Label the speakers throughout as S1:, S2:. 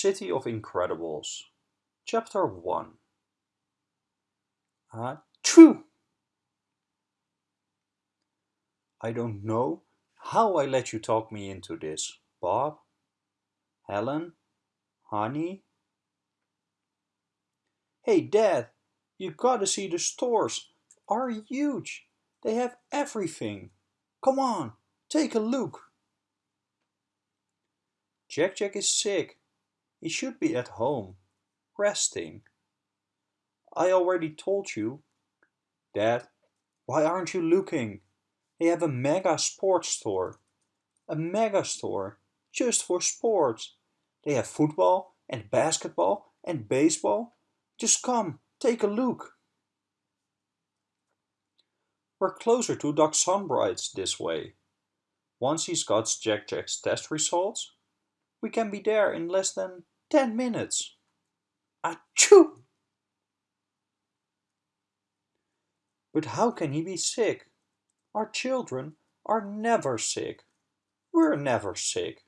S1: City of Incredibles Chapter 1 Ah, true! I don't know how I let you talk me into this, Bob. Helen? Honey? Hey, Dad, you gotta see the stores are huge. They have everything. Come on, take a look. Jack Jack is sick. He should be at home, resting. I already told you. Dad, why aren't you looking? They have a mega sports store. A mega store, just for sports. They have football and basketball and baseball. Just come, take a look. We're closer to Doc Sunbright's this way. Once he's got Jack Jack's test results, we can be there in less than 10 minutes. Achoo! But how can he be sick? Our children are never sick. We're never sick.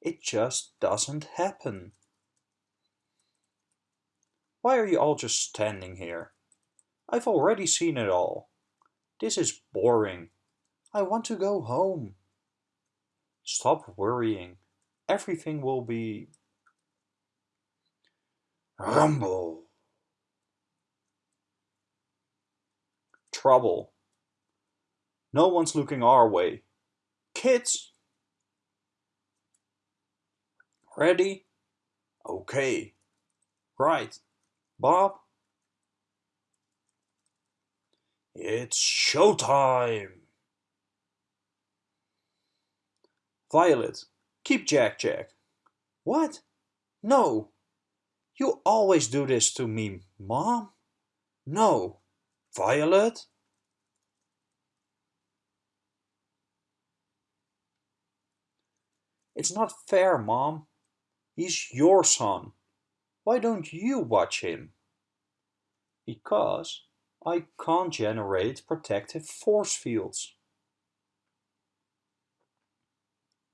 S1: It just doesn't happen. Why are you all just standing here? I've already seen it all. This is boring. I want to go home. Stop worrying. Everything will be... Rumble. Trouble. No one's looking our way. Kids! Ready? Okay. Right. Bob? It's showtime! Violet, keep Jack Jack. What? No. You always do this to me, Mom. No. Violet? It's not fair, Mom. He's your son. Why don't you watch him? Because I can't generate protective force fields.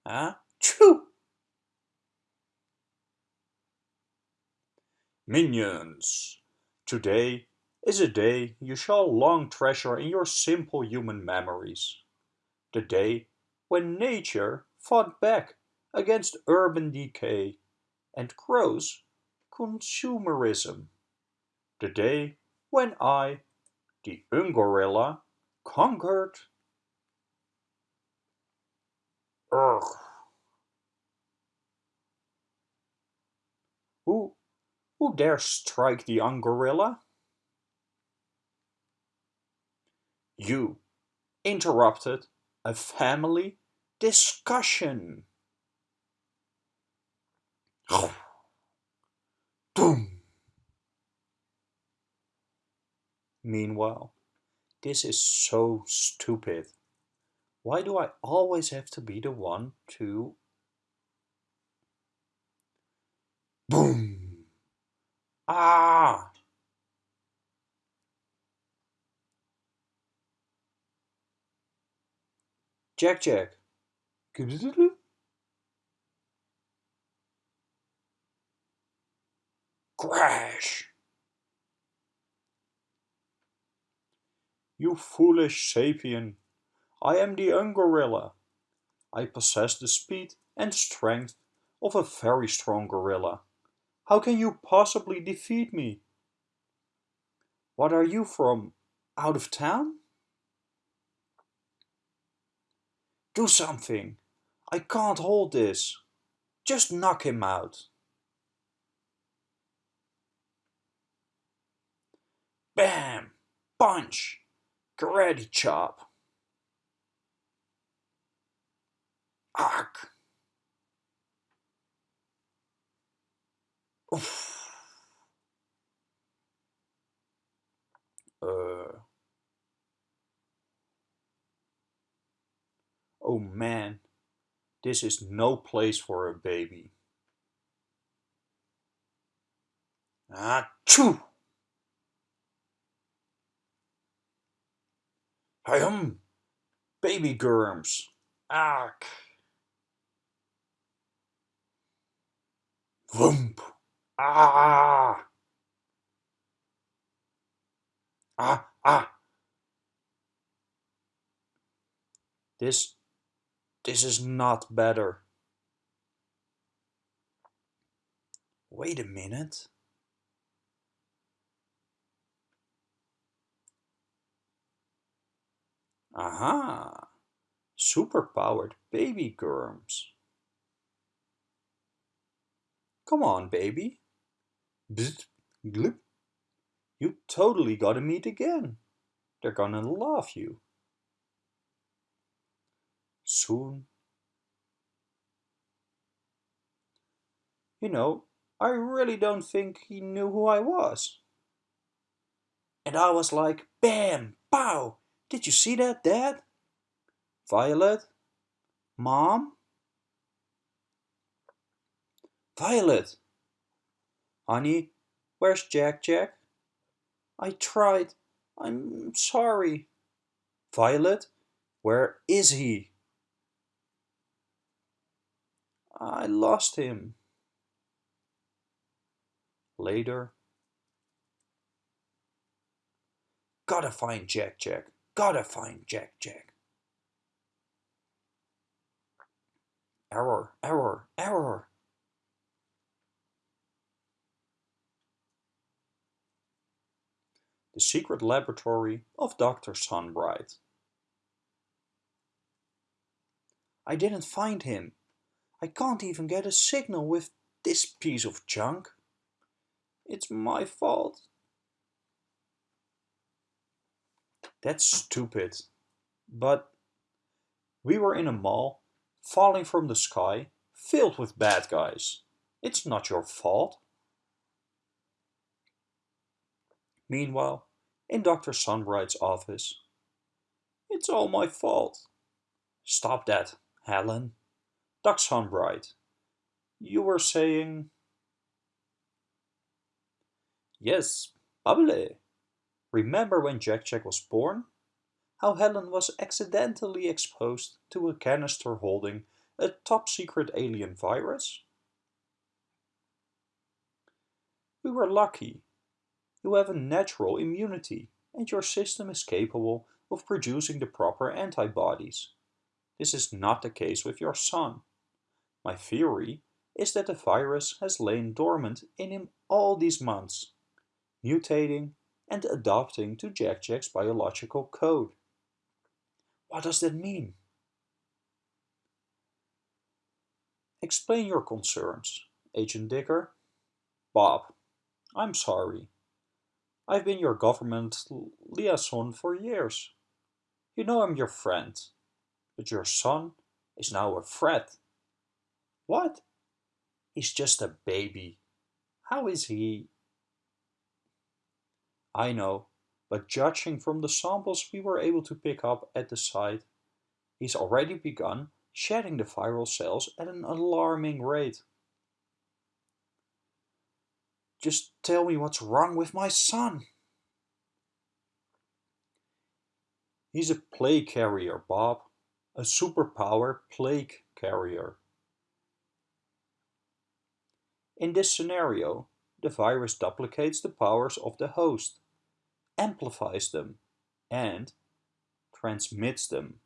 S1: Ah, true! Minions! Today is a day you shall long treasure in your simple human memories. The day when nature fought back against urban decay and gross consumerism. The day when I, the Ungorilla conquered. Ugh. Who, who dare strike the young gorilla? You interrupted a family discussion. Boom. Meanwhile, this is so stupid. Why do I always have to be the one to... Boom! Ah! Jack Jack. Crash! You foolish sapien! I am the Ungorilla. I possess the speed and strength of a very strong gorilla. How can you possibly defeat me? What are you from? Out of town? Do something. I can't hold this. Just knock him out. Bam! Punch! Karate chop! Ark! Uh. Oh man, this is no place for a baby. Achoo! Hum! Baby germs. Ark. Whoomp. Ah! Ah, ah! This, this is not better. Wait a minute. Aha! Superpowered baby germs. Come on, baby. Bzzt, glip. You totally gotta meet again. They're gonna love you. Soon. You know, I really don't think he knew who I was. And I was like, bam, pow, did you see that, Dad? Violet? Mom? Violet! Honey, where's Jack Jack? I tried. I'm sorry. Violet, where is he? I lost him. Later. Gotta find Jack Jack. Gotta find Jack Jack. Error, error, error. Secret laboratory of Dr. Sunbright. I didn't find him. I can't even get a signal with this piece of junk. It's my fault. That's stupid. But we were in a mall, falling from the sky, filled with bad guys. It's not your fault. Meanwhile, in Dr. Sunbright's office. It's all my fault. Stop that, Helen. Dr. Sunbright, you were saying... Yes, Bubbly. Remember when Jack Jack was born? How Helen was accidentally exposed to a canister holding a top secret alien virus? We were lucky. You have a natural immunity and your system is capable of producing the proper antibodies. This is not the case with your son. My theory is that the virus has lain dormant in him all these months, mutating and adapting to Jack Jack's biological code. What does that mean? Explain your concerns, Agent Dicker. Bob, I'm sorry. I've been your government liaison for years. You know I'm your friend, but your son is now a threat. What? He's just a baby. How is he? I know, but judging from the samples we were able to pick up at the site, he's already begun shedding the viral cells at an alarming rate. Just tell me what's wrong with my son. He's a plague carrier, Bob. A superpower plague carrier. In this scenario, the virus duplicates the powers of the host, amplifies them, and transmits them.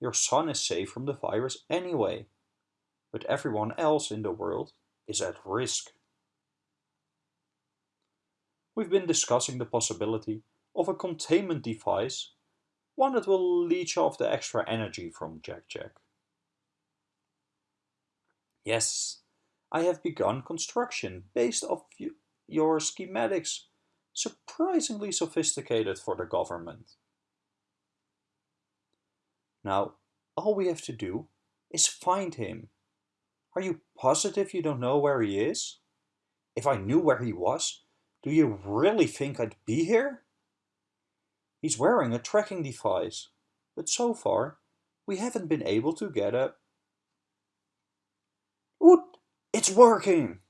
S1: Your son is safe from the virus anyway, but everyone else in the world is at risk. We've been discussing the possibility of a containment device, one that will leech off the extra energy from Jack Jack. Yes, I have begun construction based off your schematics, surprisingly sophisticated for the government. Now, all we have to do is find him. Are you positive you don't know where he is? If I knew where he was, do you really think I'd be here? He's wearing a tracking device, but so far we haven't been able to get a... Oot! It's working!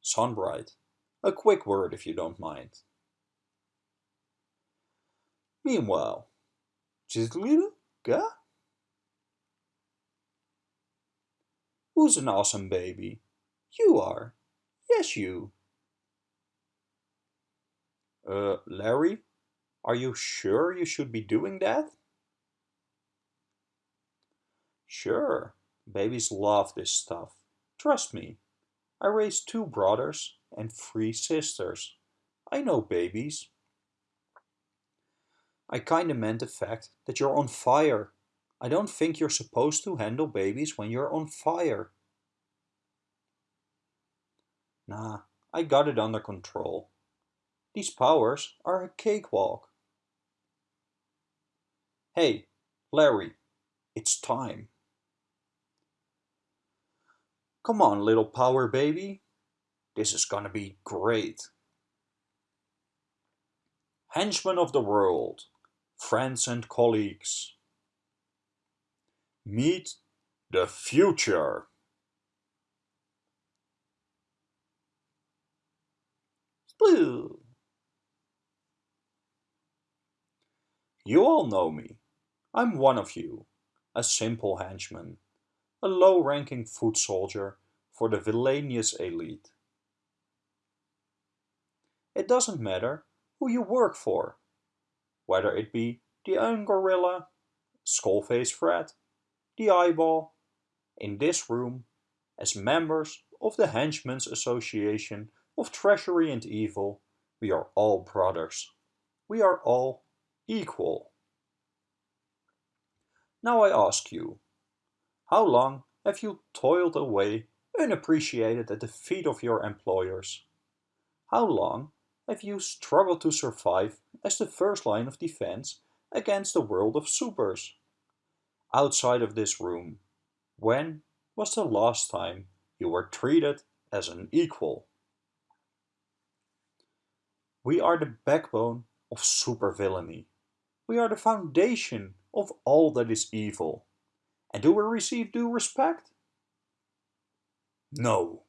S1: Sunbright, a quick word if you don't mind. Meanwhile, Jizzlida, Who's an awesome baby? You are. Yes, you. Uh, Larry, are you sure you should be doing that? Sure, babies love this stuff. Trust me. I raised two brothers and three sisters. I know babies. I kinda meant the fact that you're on fire. I don't think you're supposed to handle babies when you're on fire. Nah, I got it under control. These powers are a cakewalk. Hey, Larry, it's time. Come on, little power baby. This is gonna be great. Henchmen of the world, friends and colleagues. Meet the future. Sploo. You all know me. I'm one of you, a simple henchman, a low-ranking foot soldier for the villainous elite. It doesn't matter who you work for, whether it be the Iron Gorilla, Skullface Fred, the Eyeball, in this room, as members of the Henchmen's Association of Treachery and Evil, we are all brothers. We are all equal. Now I ask you, how long have you toiled away unappreciated at the feet of your employers? How long have you struggled to survive as the first line of defense against the world of supers? Outside of this room, when was the last time you were treated as an equal? We are the backbone of supervillainy. We are the foundation of all that is evil. And do we receive due respect? No.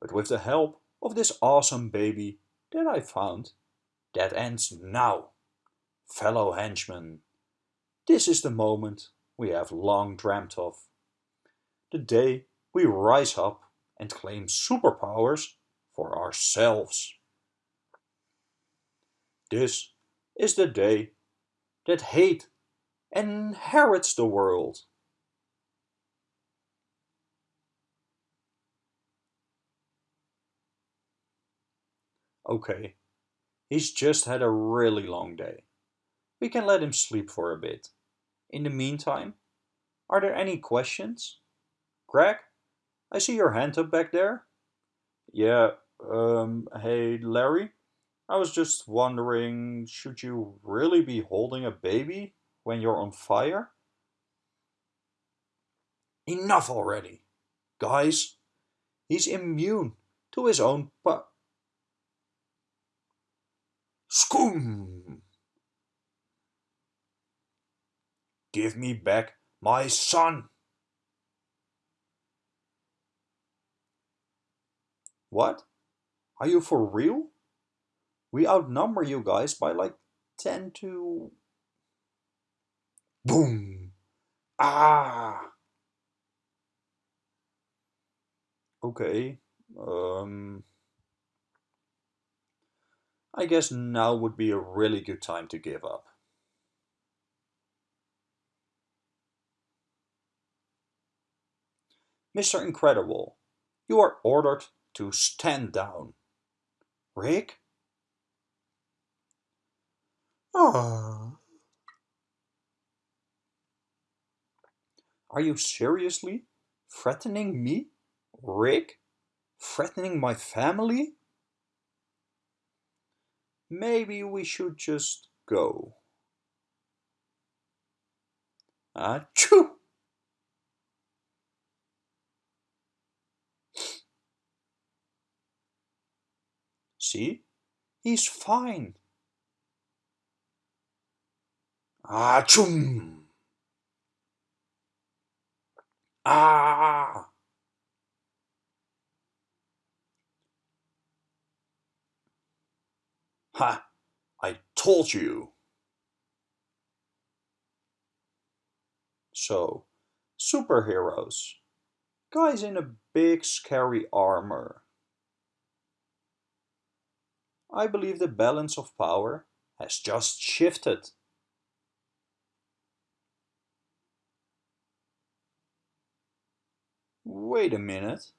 S1: But with the help of this awesome baby that I found, that ends now. Fellow henchmen, this is the moment we have long dreamt of. The day we rise up and claim superpowers for ourselves. This is the day that hate inherits the world. Okay, he's just had a really long day. We can let him sleep for a bit. In the meantime, are there any questions? Greg, I see your hand up back there. Yeah, um, hey Larry, I was just wondering, should you really be holding a baby when you're on fire? Enough already! Guys, he's immune to his own pu- Scoom! Give me back my son! What? Are you for real? We outnumber you guys by like 10 to... Boom! Ah! Okay. Um... I guess now would be a really good time to give up. Mr. Incredible, you are ordered to stand down. Rick? Ah. Are you seriously threatening me, Rick? Threatening my family? Maybe we should just go. Achoo! See? He's fine. Achoo! Ah! Ha! I told you! So, Superheroes. Guys in a big scary armor. I believe the balance of power has just shifted. Wait a minute.